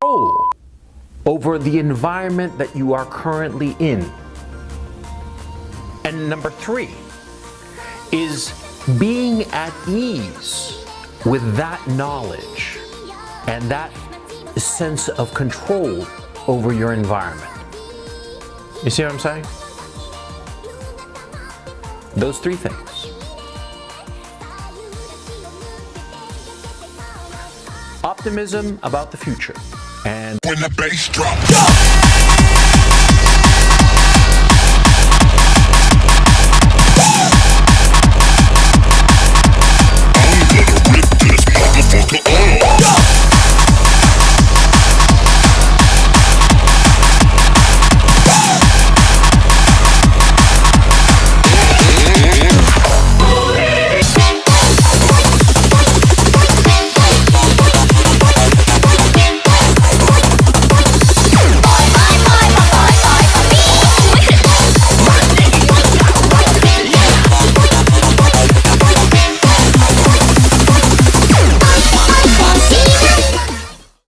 control over the environment that you are currently in. And number three is being at ease with that knowledge and that sense of control over your environment. You see what I'm saying? Those three things. Optimism about the future and when the bass drops.